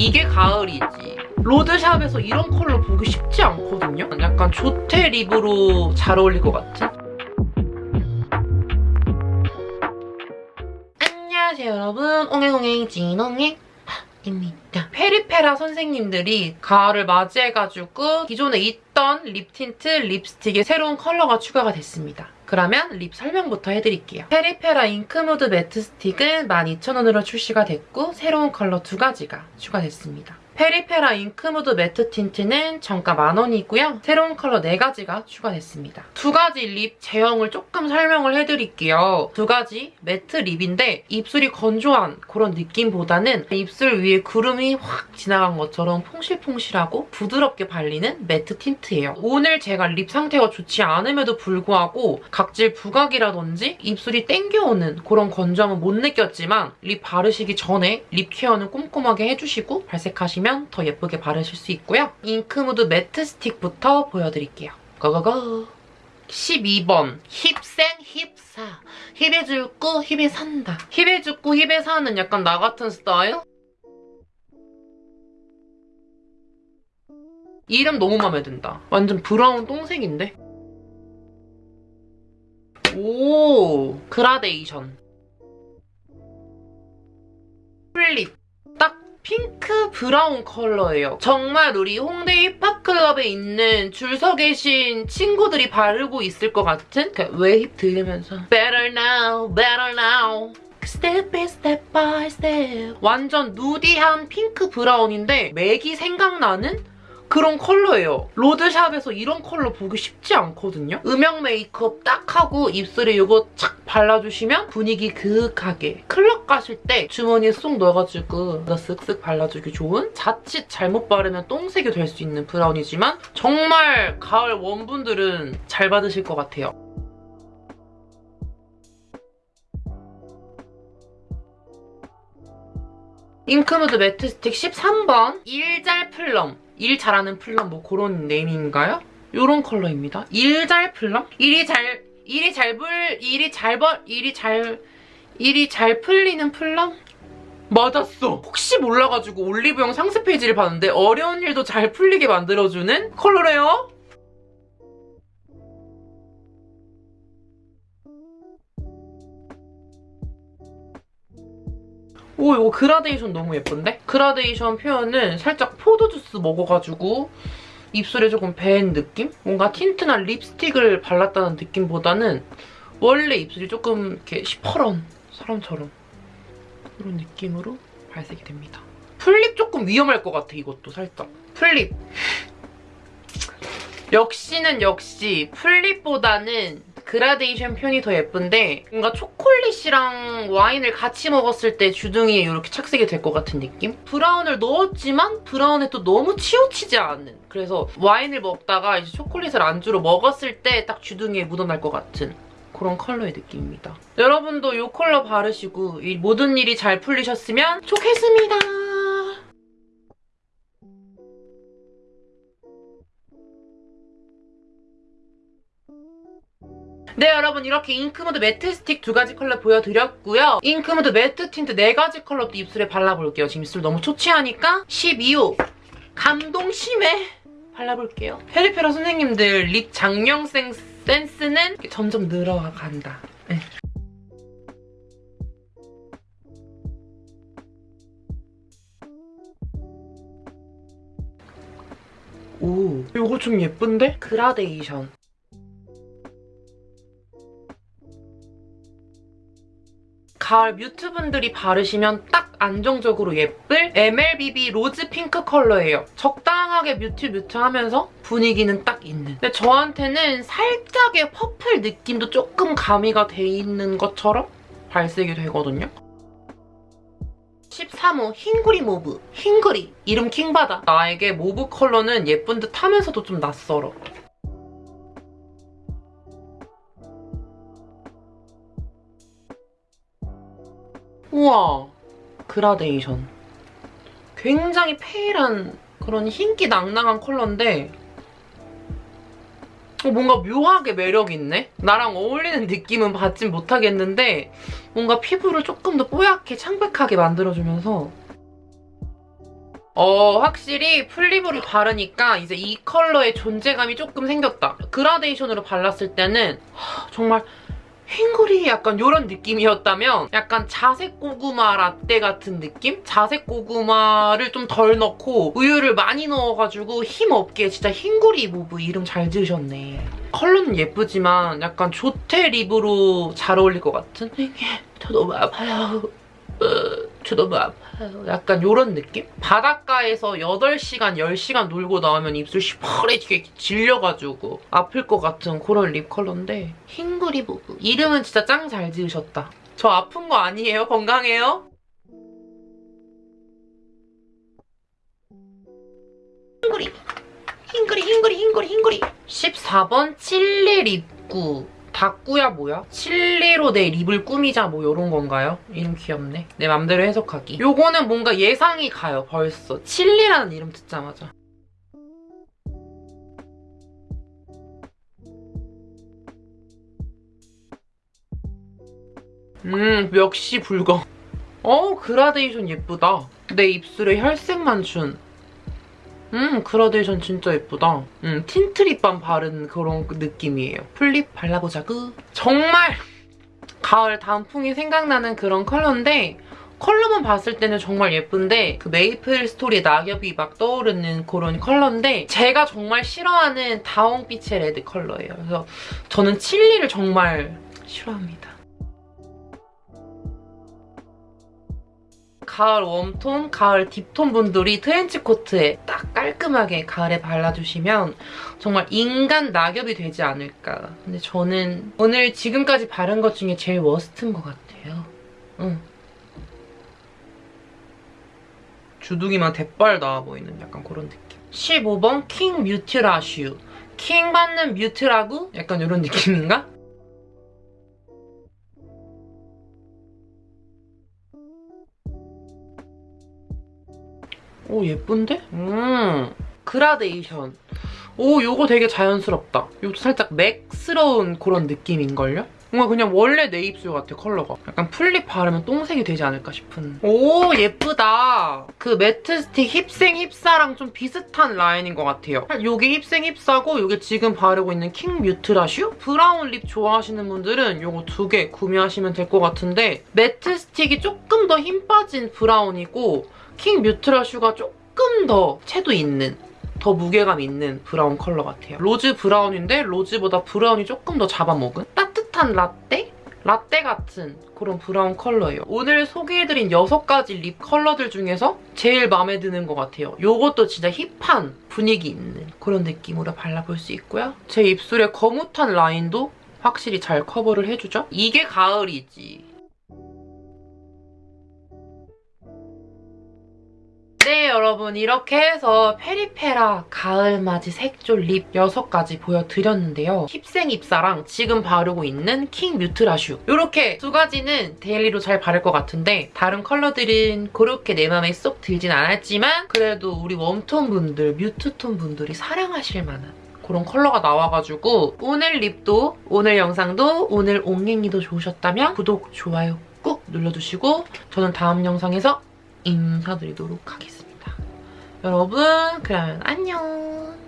이게 가을이지. 로드샵에서 이런 컬러 보기 쉽지 않거든요? 약간 조테 립으로 잘 어울릴 것 같은? 안녕하세요 여러분. 옹행옹행 진옹행 입니다. 페리페라 선생님들이 가을을 맞이해가지고 기존에 있던 립 틴트, 립스틱에 새로운 컬러가 추가가 됐습니다. 그러면 립 설명부터 해드릴게요. 페리페라 잉크무드 매트 스틱은 12,000원으로 출시가 됐고 새로운 컬러 두 가지가 추가됐습니다. 페리페라 잉크무드 매트 틴트는 정가 만원이고요. 새로운 컬러 4가지가 추가됐습니다. 두 가지 립 제형을 조금 설명을 해드릴게요. 두 가지 매트 립인데 입술이 건조한 그런 느낌보다는 입술 위에 구름이 확 지나간 것처럼 퐁실퐁실하고 부드럽게 발리는 매트 틴트예요. 오늘 제가 립 상태가 좋지 않음에도 불구하고 각질 부각이라든지 입술이 땡겨오는 그런 건조함은 못 느꼈지만 립 바르시기 전에 립 케어는 꼼꼼하게 해주시고 발색하시면 더 예쁘게 바르실 수 있고요. 잉크무드 매트 스틱부터 보여드릴게요. Go go go! 12번 힙생 힙사 힙에 죽고 힙에 산다 힙에 죽고 힙에 사는 약간 나 같은 스타일? 이름 너무 마음에 든다 완전 브라운 똥색인데? 오 그라데이션 full lip 딱 핑크 브라운 컬러예요. 정말 우리 홍대 힙합클럽에 있는 줄 서 계신 친구들이 바르고 있을 것 같은? 그 웨입 들으면서? Better now, better now. Step by step by step. 완전 누디한 핑크 브라운인데 맥이 생각나는 그런 컬러예요. 로드샵에서 이런 컬러 보기 쉽지 않거든요. 음영 메이크업 딱 하고 입술에 이거 착 발라주시면 분위기 그윽하게 클럽 가실 때 주머니에 쏙 넣어가지고 쓱쓱 발라주기 좋은 자칫 잘못 바르면 똥색이 될 수 있는 브라운이지만 정말 가을 warm분들은 잘 받으실 것 같아요. 잉크무드 매트 스틱 13번 일잘 플럼 일 잘하는 plum 뭐 그런 name인가요? 이런 컬러입니다. 일 잘 플럼? 일이 잘 일이 잘 불 일이 잘 벌 일이 잘 일이 잘 풀리는 plum? 맞았어. 혹시 몰라가지고 올리브영 상세 페이지를 봤는데 어려운 일도 잘 풀리게 만들어주는 컬러래요. 오 이거 그라데이션 너무 예쁜데? 그라데이션 표현은 살짝 포도주스 먹어가지고 입술에 조금 밴 느낌? 뭔가 틴트나 립스틱을 발랐다는 느낌보다는 원래 입술이 조금 이렇게 시퍼런 사람처럼 그런 느낌으로 발색이 됩니다. full lip 조금 위험할 것 같아 이것도 살짝. full lip. 역시는 역시 full lip보다는 그라데이션 표현이 더 예쁜데 뭔가 초콜릿이랑 와인을 같이 먹었을 때 주둥이에 이렇게 착색이 될 것 같은 느낌? 브라운을 넣었지만 브라운에 또 너무 치우치지 않은 그래서 와인을 먹다가 이제 초콜릿을 안주로 먹었을 때 딱 주둥이에 묻어날 것 같은 그런 컬러의 느낌입니다. 여러분도 이 컬러 바르시고 이 모든 일이 잘 풀리셨으면 좋겠습니다. 네 여러분 이렇게 잉크무드 매트 스틱 두 가지 컬러 보여드렸고요. 잉크무드 매트 틴트 네 가지 컬러도 입술에 발라볼게요. 지금 입술 너무 초췌하니까 12호 감동 심해 발라볼게요. 페리페라 선생님들 립 작명 센스는 점점 늘어간다. 네. 오, 이거 좀 예쁜데? 그라데이션. 가을 mute분들이 바르시면 딱 안정적으로 예쁠 MLBB 로즈 핑크 컬러예요. 적당하게 mute mute 하면서 분위기는 딱 있는. 근데 저한테는 살짝의 purple 느낌도 조금 가미가 돼 있는 것처럼 발색이 되거든요. 13호 흰구리 모브. 흰구리. 이름 킹받아. 나에게 mauve 컬러는 예쁜 듯 하면서도 좀 낯설어. 우와 그라데이션 굉장히 pale한 그런 흰기 낭낭한 컬러인데 어, 뭔가 묘하게 매력있네? 나랑 어울리는 느낌은 받진 못하겠는데 뭔가 피부를 조금 더 뽀얗게 창백하게 만들어주면서 어 확실히 full lip으로 바르니까 이제 이 컬러의 존재감이 조금 생겼다. 그라데이션으로 발랐을 때는 하, 정말 흰구리 약간 이런 느낌이었다면 약간 자색 고구마 라떼 같은 느낌? 자색 고구마를 좀 덜 넣고 우유를 많이 넣어가지고 힘없게 진짜 흰구리 모브 이름 잘 지으셨네. 컬러는 예쁘지만 약간 조테 lip으로 잘 어울릴 것 같은? 저 너무 아파요. 어, 저 너무 아파요. 약간 이런 느낌? 바닷가에서 8시간, 10시간 놀고 나오면 입술 시퍼레지게 질려가지고 아플 것 같은 그런 lip 컬러인데 흰구리 부부. 이름은 진짜 짱 잘 지으셨다. 저 아픈 거 아니에요? 건강해요? 흰구리. 흰구리, 흰구리, 흰구리, 흰구리. 14번 칠리 립구. 다꾸야 뭐야? 칠리로 내 립을 꾸미자 뭐 이런 건가요? 이름 귀엽네. 내 맘대로 해석하기. 요거는 뭔가 예상이 가요 벌써. 칠리라는 이름 듣자마자. 음 역시 불검. 어 그라데이션 예쁘다. 내 입술에 혈색만 준. 음 그라데이션 진짜 예쁘다. 음 틴트 립밤 바른 그런 느낌이에요. full lip 발라보자구. 정말 가을 단풍이 생각나는 그런 컬러인데 컬러만 봤을 때는 정말 예쁜데 그 메이플 스토리 낙엽이 막 떠오르는 그런 컬러인데 제가 정말 싫어하는 다홍빛의 red 컬러예요. 그래서 저는 칠리를 정말 싫어합니다. 가을 warm tone, 가을 deep tone 분들이 트렌치코트에 딱 깔끔하게 가을에 발라주시면 정말 인간 낙엽이 되지 않을까. 근데 저는 오늘 지금까지 바른 것 중에 제일 worst인 것 같아요. 응. 주둥이만 대빨 나와 보이는 약간 그런 느낌. 15번 King 뮤트라슈. 킹 받는 mute라고? 약간 이런 느낌인가? 오 예쁜데? 음 그라데이션 오 요거 되게 자연스럽다 요도 살짝 맥스러운 그런 느낌인걸요? 뭔가 그냥 원래 내 입술 같아 컬러가. 약간 full lip 바르면 똥색이 되지 않을까 싶은. 오 예쁘다. 그 matte stick 힙생 힙사랑 좀 비슷한 라인인 것 같아요. 요게 힙생 힙사고 요게 지금 바르고 있는 King 뮤트라슈? brown lip 좋아하시는 분들은 요거 두 개 구매하시면 될 것 같은데 matte stick이 조금 더 힘 빠진 brown이고 King 뮤트라슈가 조금 더 채도 있는 더 무게감 있는 brown 컬러 같아요. rose brown인데 rose보다 brown이 조금 더 잡아먹은 따뜻한 라떼? 라떼 같은 그런 brown 컬러예요. 오늘 소개해드린 6가지 lip 컬러들 중에서 제일 마음에 드는 것 같아요. 이것도 진짜 hip한 분위기 있는 그런 느낌으로 발라볼 수 있고요. 제 입술의 거뭇한 라인도 확실히 잘 커버를 해주죠? 이게 가을이지. 여러분 이렇게 해서 페리페라 가을맞이 색조 lip 6가지 보여드렸는데요. 힙생 힙사랑 지금 바르고 있는 King 뮤트라슈 이렇게 두 가지는 daily로 잘 바를 것 같은데 다른 컬러들은 그렇게 내 맘에 쏙 들진 않았지만 그래도 우리 warm tone 분들, mute tone 분들이 사랑하실 만한 그런 컬러가 나와가지고 오늘 lip도 오늘 영상도 오늘 옹행이도 좋으셨다면 구독, 좋아요 꾹 눌러주시고 저는 다음 영상에서 인사드리도록 하겠습니다. 여러분 그러면 안녕